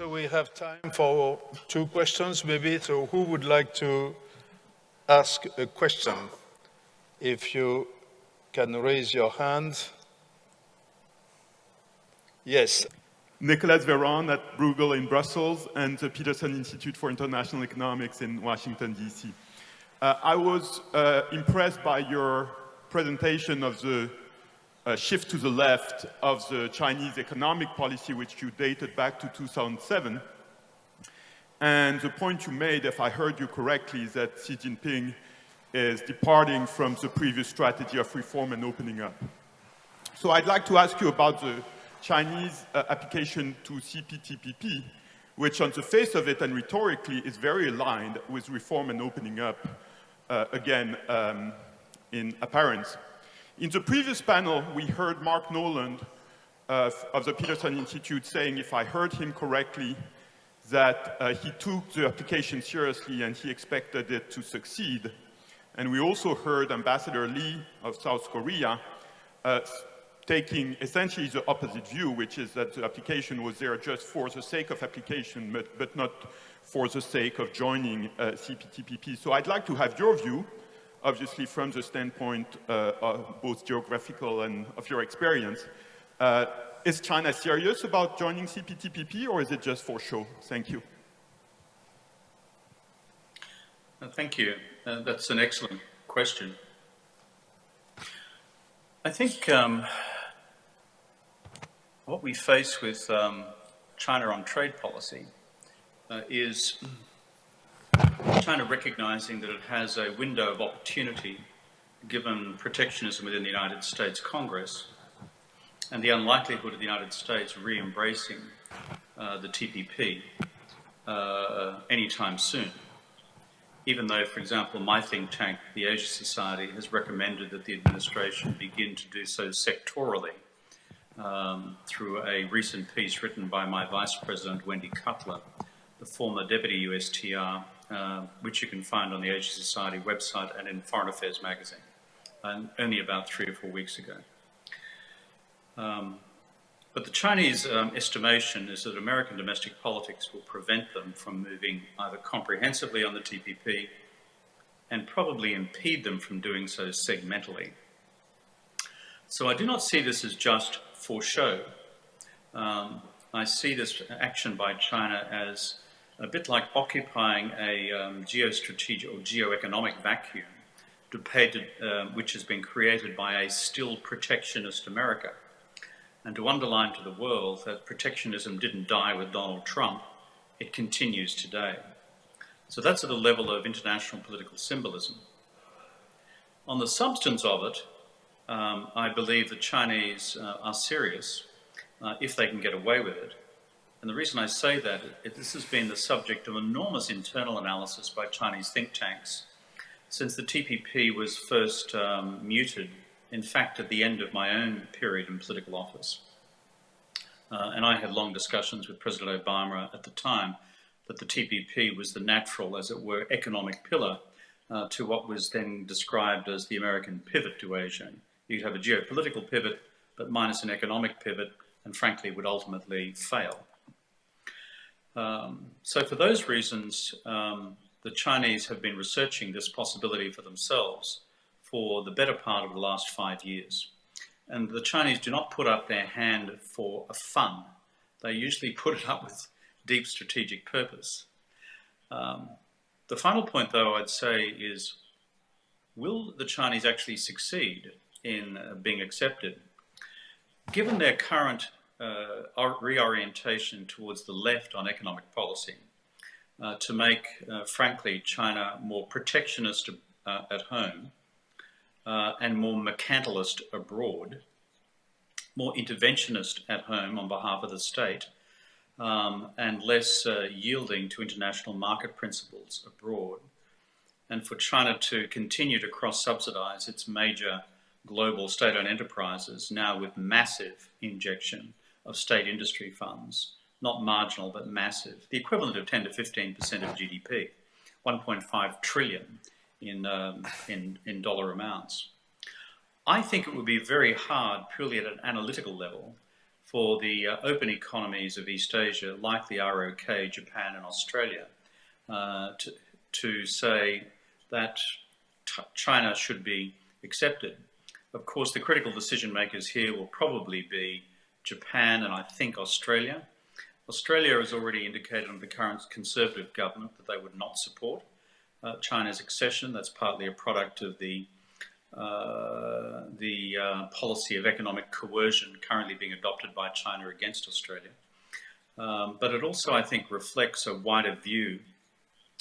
so we have time for two questions maybe. So who would like to ask a question? If you can raise your hand. Yes. Nicolas Veron at Bruegel in Brussels and the Peterson Institute for International Economics in Washington, D.C. Uh, I was uh, impressed by your presentation of the uh, shift to the left of the Chinese economic policy, which you dated back to 2007. And the point you made, if I heard you correctly, is that Xi Jinping is departing from the previous strategy of reform and opening up. So I'd like to ask you about the Chinese uh, application to CPTPP, which on the face of it and rhetorically is very aligned with reform and opening up uh, again, um, in appearance. In the previous panel, we heard Mark Noland uh, of the Peterson Institute saying, if I heard him correctly, that uh, he took the application seriously and he expected it to succeed. And we also heard Ambassador Lee of South Korea uh, taking essentially the opposite view, which is that the application was there just for the sake of application, but, but not for the sake of joining uh, CPTPP. So I'd like to have your view, obviously from the standpoint uh, of both geographical and of your experience. Uh, is China serious about joining CPTPP or is it just for show? Thank you. Uh, thank you. Uh, that's an excellent question. I think um, what we face with um, China on trade policy uh, is China recognizing that it has a window of opportunity given protectionism within the United States Congress and the unlikelihood of the United States re-embracing uh, the TPP uh, anytime soon. Even though, for example, my think tank, the Asia Society, has recommended that the administration begin to do so sectorally um, through a recent piece written by my Vice President, Wendy Cutler, the former Deputy USTR, uh, which you can find on the Asia Society website and in Foreign Affairs magazine, and only about three or four weeks ago. Um, but the Chinese um, estimation is that American domestic politics will prevent them from moving either comprehensively on the TPP and probably impede them from doing so segmentally. So I do not see this as just for show. Um, I see this action by China as a bit like occupying a um, geostrategic or geoeconomic vacuum uh, which has been created by a still protectionist America. And to underline to the world that protectionism didn't die with Donald Trump, it continues today. So that's at a level of international political symbolism. On the substance of it, um, I believe the Chinese uh, are serious uh, if they can get away with it. And the reason I say that, is this has been the subject of enormous internal analysis by Chinese think tanks since the TPP was first um, muted, in fact, at the end of my own period in political office. Uh, and I had long discussions with President Obama at the time that the TPP was the natural, as it were, economic pillar uh, to what was then described as the American pivot to Asia. You'd have a geopolitical pivot, but minus an economic pivot, and frankly would ultimately fail. Um, so for those reasons, um, the Chinese have been researching this possibility for themselves for the better part of the last five years. And the Chinese do not put up their hand for a fun. They usually put it up with deep strategic purpose. Um, the final point, though, I'd say is, will the Chinese actually succeed in uh, being accepted. Given their current uh, reorientation towards the left on economic policy, uh, to make, uh, frankly, China more protectionist uh, at home uh, and more mercantilist abroad, more interventionist at home on behalf of the state, um, and less yielding to international market principles abroad, and for China to continue to cross-subsidize its major global state-owned enterprises now with massive injection of state industry funds, not marginal but massive, the equivalent of 10 to 15% of GDP, 1.5 trillion in, um, in, in dollar amounts. I think it would be very hard, purely at an analytical level, for the uh, open economies of East Asia, like the ROK, Japan and Australia, uh, to, to say that China should be accepted. Of course, the critical decision makers here will probably be Japan and I think Australia. Australia has already indicated on the current Conservative government that they would not support uh, China's accession. That's partly a product of the uh, the uh, policy of economic coercion currently being adopted by China against Australia. Um, but it also, I think, reflects a wider view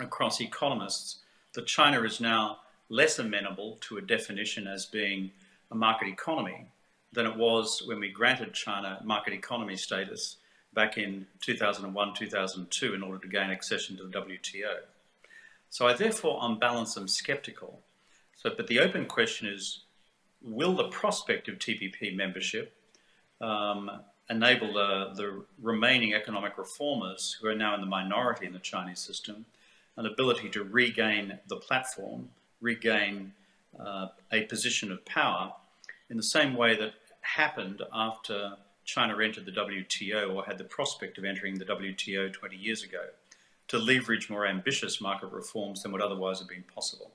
across economists that China is now less amenable to a definition as being a market economy than it was when we granted China market economy status back in 2001, 2002 in order to gain accession to the WTO. So I therefore, on balance, am skeptical so, but the open question is, will the prospect of TPP membership um, enable the, the remaining economic reformers who are now in the minority in the Chinese system an ability to regain the platform, regain uh, a position of power in the same way that happened after China entered the WTO or had the prospect of entering the WTO 20 years ago to leverage more ambitious market reforms than would otherwise have been possible.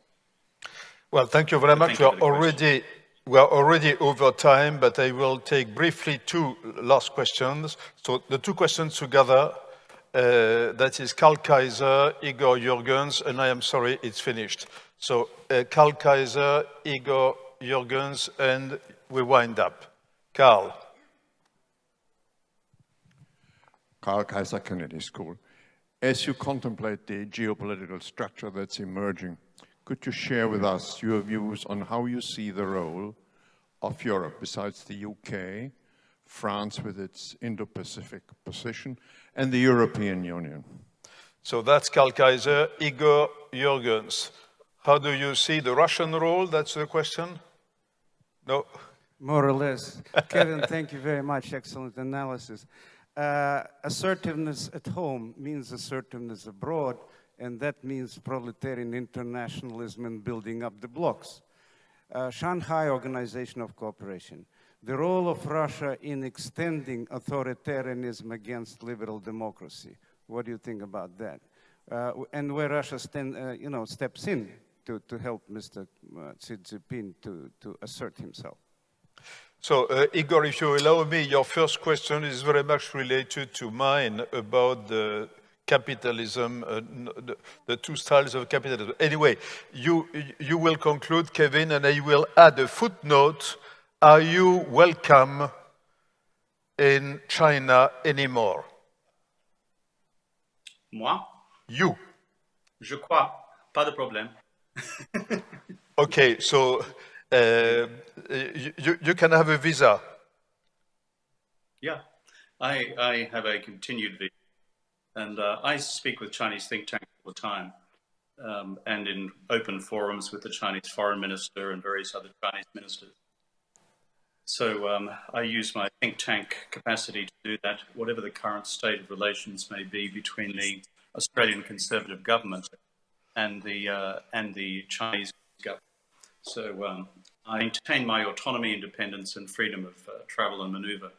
Well, thank you very much. We are already we are already over time, but I will take briefly two last questions. So the two questions together, uh, that is Karl Kaiser, Igor Yurgens, and I am sorry, it's finished. So uh, Karl Kaiser, Igor Yurgens, and we wind up. Karl. Karl Kaiser Kennedy School. As you contemplate the geopolitical structure that's emerging, could you share with us your views on how you see the role of Europe besides the UK, France with its Indo-Pacific position, and the European Union? So that's Karl Kaiser. Igor Yurgens, how do you see the Russian role? That's the question? No? More or less. Kevin, thank you very much. Excellent analysis. Uh, assertiveness at home means assertiveness abroad and that means proletarian internationalism and building up the blocks. Uh, Shanghai Organization of Cooperation, the role of Russia in extending authoritarianism against liberal democracy. What do you think about that? Uh, and where Russia stand, uh, you know, steps in to, to help Mr. Uh, Xi Jinping to, to assert himself. So, uh, Igor, if you allow me, your first question is very much related to mine about the capitalism, uh, the, the, two styles of capitalism. Anyway, you, you will conclude, Kevin, and I will add a footnote. Are you welcome in China anymore? Moi? You. Je crois. Pas de problème. okay, so uh, you, you can have a visa. Yeah, I, I have a continued visa. And uh, I speak with Chinese think tanks all the time um, and in open forums with the Chinese foreign minister and various other Chinese ministers. So um, I use my think tank capacity to do that, whatever the current state of relations may be between the Australian Conservative government and the, uh, and the Chinese government. So um, I maintain my autonomy, independence and freedom of uh, travel and maneuver.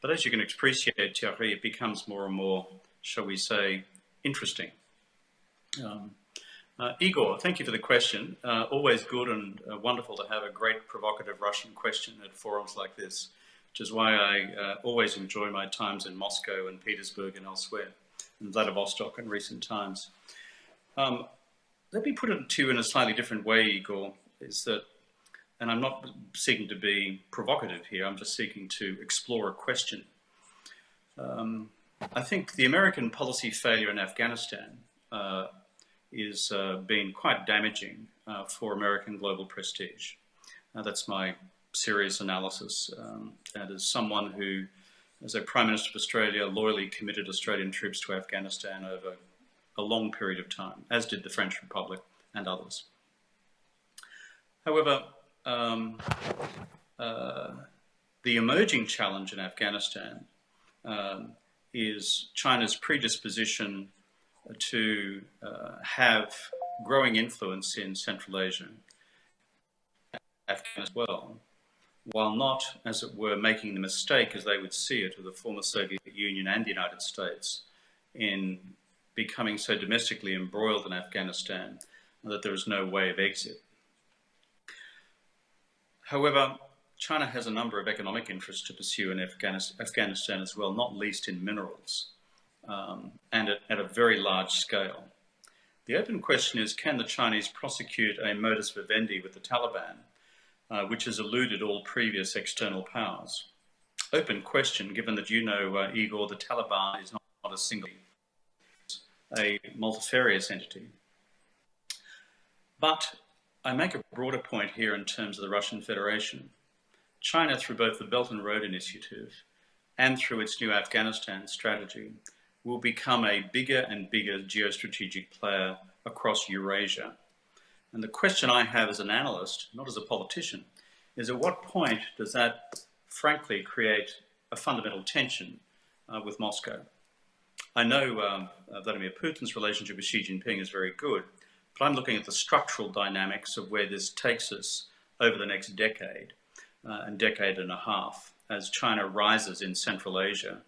But as you can appreciate, Thierry, it becomes more and more shall we say, interesting. Um, uh, Igor, thank you for the question. Uh, always good and uh, wonderful to have a great provocative Russian question at forums like this, which is why I uh, always enjoy my times in Moscow and Petersburg and elsewhere, and Vladivostok in recent times. Um, let me put it to you in a slightly different way, Igor, is that, and I'm not seeking to be provocative here, I'm just seeking to explore a question. Um, I think the American policy failure in Afghanistan uh, is uh, being quite damaging uh, for American global prestige. that's my serious analysis. Um, and as someone who, as a Prime Minister of Australia, loyally committed Australian troops to Afghanistan over a long period of time, as did the French Republic and others. However, um, uh, the emerging challenge in Afghanistan um, is China's predisposition to uh, have growing influence in Central Asia, Afghanistan as well, while not, as it were, making the mistake, as they would see it, of the former Soviet Union and the United States in becoming so domestically embroiled in Afghanistan that there is no way of exit. However, China has a number of economic interests to pursue in Afghanistan as well, not least in minerals, um, and at, at, a very large scale. The open question is, can the Chinese prosecute a modus vivendi with the Taliban, uh, which has eluded all previous external powers? Open question, given that you know, uh, Igor, the Taliban is not, not a single, a multifarious entity. But I make a broader point here in terms of the Russian Federation. China, through both the Belt and Road Initiative and through its new Afghanistan strategy, will become a bigger and bigger geostrategic player across Eurasia. And the question I have as an analyst, not as a politician, is at what point does that frankly create a fundamental tension uh, with Moscow? I know um, uh, Vladimir Putin's relationship with Xi Jinping is very good, but I'm looking at the structural dynamics of where this takes us over the next decade uh, and decade and a half as China rises in Central Asia.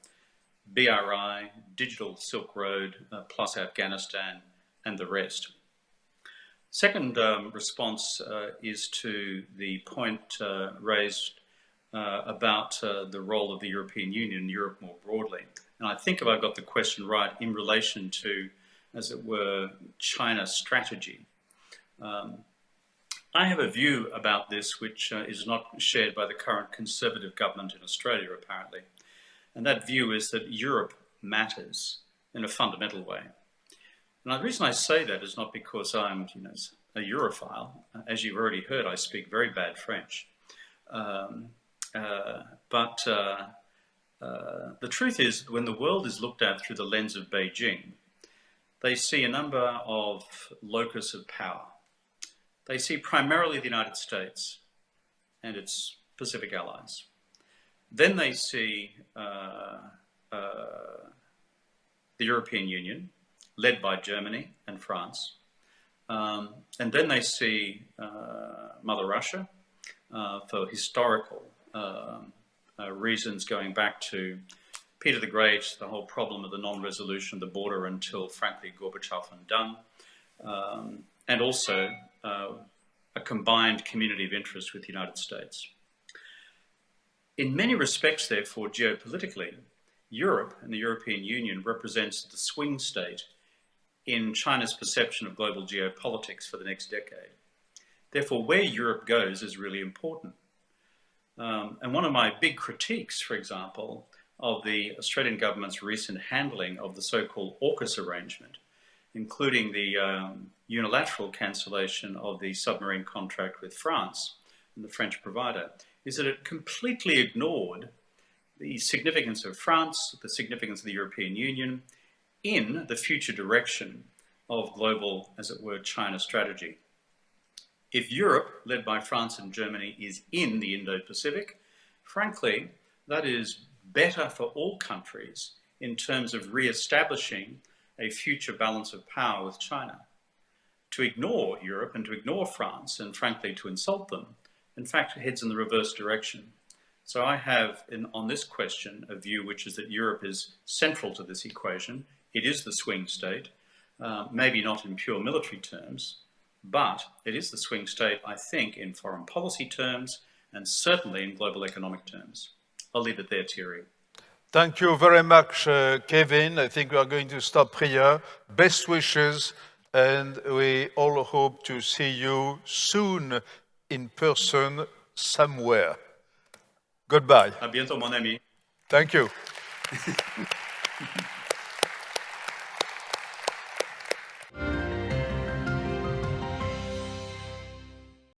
BRI, Digital Silk Road, uh, plus Afghanistan and the rest. Second um, response uh, is to the point uh, raised uh, about uh, the role of the European Union, Europe more broadly. And I think if I've got the question right, in relation to, as it were, China strategy. Um, I have a view about this which uh, is not shared by the current Conservative government in Australia, apparently. And that view is that Europe matters in a fundamental way. And the reason I say that is not because I'm you know, a Europhile. As you've already heard, I speak very bad French. Um, uh, but uh, uh, the truth is, when the world is looked at through the lens of Beijing, they see a number of locus of power they see primarily the United States and its Pacific allies. Then they see uh, uh, the European Union, led by Germany and France. Um, and then they see uh, Mother Russia uh, for historical um, uh, reasons going back to Peter the Great, the whole problem of the non-resolution of the border until, frankly, Gorbachev undone. Um, and also uh, a combined community of interest with the United States. In many respects, therefore, geopolitically, Europe and the European Union represents the swing state in China's perception of global geopolitics for the next decade. Therefore, where Europe goes is really important. Um, and one of my big critiques, for example, of the Australian government's recent handling of the so-called AUKUS arrangement including the um, unilateral cancellation of the submarine contract with France and the French provider, is that it completely ignored the significance of France, the significance of the European Union in the future direction of global, as it were, China strategy. If Europe, led by France and Germany, is in the Indo-Pacific, frankly, that is better for all countries in terms of re-establishing a future balance of power with China. To ignore Europe and to ignore France and frankly to insult them, in fact, heads in the reverse direction. So I have in, on this question a view which is that Europe is central to this equation. It is the swing state, uh, maybe not in pure military terms, but it is the swing state, I think, in foreign policy terms and certainly in global economic terms. I'll leave it there, Thierry. Thank you very much, uh, Kevin. I think we are going to stop here. Best wishes, and we all hope to see you soon in person somewhere. Goodbye. À bientôt, mon ami. Thank you.